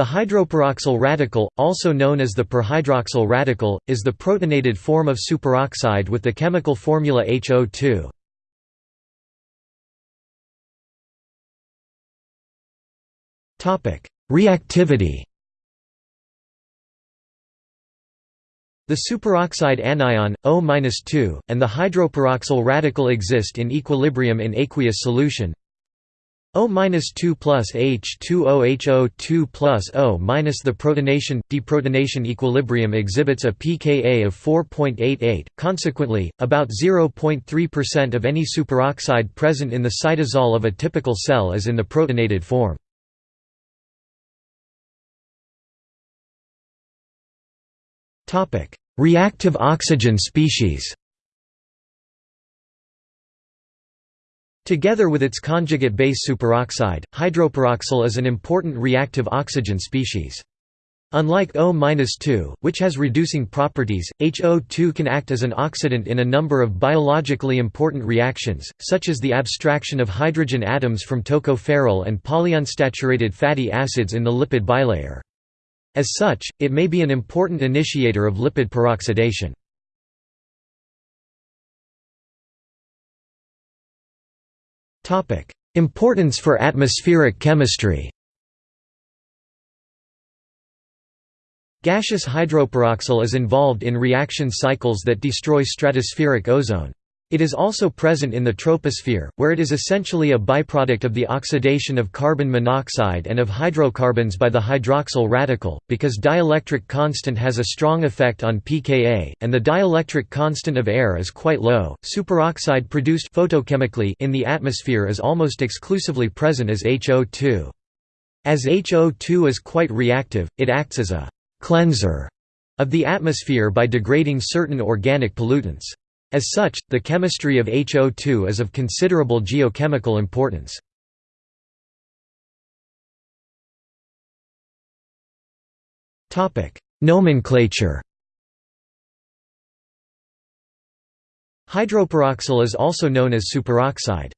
The hydroperoxyl radical, also known as the perhydroxyl radical, is the protonated form of superoxide with the chemical formula HO2. Reactivity The superoxide anion, O-2, and the hydroperoxyl radical exist in equilibrium in aqueous solution, O-2 plus H2OHO2 plus O minus the protonation deprotonation equilibrium exhibits a pKa of 4.88. Consequently, about 0.3% of any superoxide present in the cytosol of a typical cell is in the protonated form. Topic: Reactive oxygen species. Together with its conjugate base superoxide, hydroperoxyl is an important reactive oxygen species. Unlike O-2, which has reducing properties, HO2 can act as an oxidant in a number of biologically important reactions, such as the abstraction of hydrogen atoms from tocopherol and polyunsaturated fatty acids in the lipid bilayer. As such, it may be an important initiator of lipid peroxidation. Importance for atmospheric chemistry Gaseous hydroperoxyl is involved in reaction cycles that destroy stratospheric ozone. It is also present in the troposphere, where it is essentially a byproduct of the oxidation of carbon monoxide and of hydrocarbons by the hydroxyl radical, because dielectric constant has a strong effect on pKa, and the dielectric constant of air is quite low. Superoxide produced photochemically in the atmosphere is almost exclusively present as HO2. As HO2 is quite reactive, it acts as a cleanser of the atmosphere by degrading certain organic pollutants. As such, the chemistry of HO2 is of considerable geochemical importance. Nomenclature Hydroperoxyl is also known as superoxide.